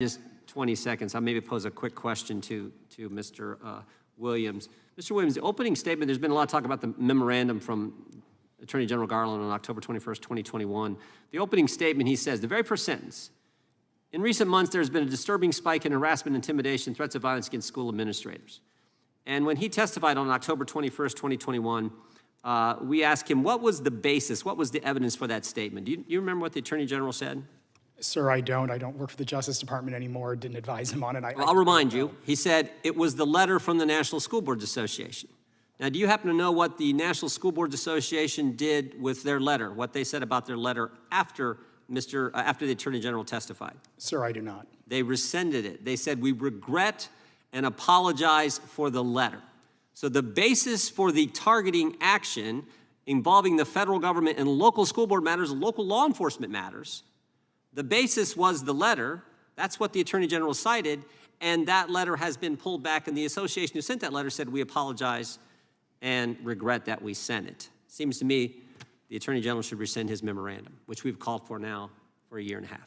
Just 20 seconds, I'll maybe pose a quick question to, to Mr. uh, Williams. Mr. Williams, the opening statement, there's been a lot of talk about the memorandum from Attorney General Garland on October 21st, 2021. The opening statement, he says, the very first sentence, in recent months, there's been a disturbing spike in harassment, intimidation, threats of violence against school administrators. And when he testified on October 21st, 2021, uh, we asked him, what was the basis, what was the evidence for that statement? Do you, you remember what the Attorney General said? Sir, I don't. I don't work for the Justice Department anymore. Didn't advise him on it. I, Well, I'll remind you, he said it was the letter from the National School Boards Association. Now, do you happen to know what the National School Boards Association did with their letter, what they said about their letter after Mr., uh, after the Attorney General testified? Sir, I do not. They rescinded it. They said, we regret and apologize for the letter. So the basis for the targeting action involving the federal government and local school board matters, local law enforcement matters, the basis was the letter. That's what the Attorney General cited, and that letter has been pulled back, and the association who sent that letter said, we apologize and regret that we sent it. Seems to me the Attorney General should rescind his memorandum, which we've called for now for a year and a half.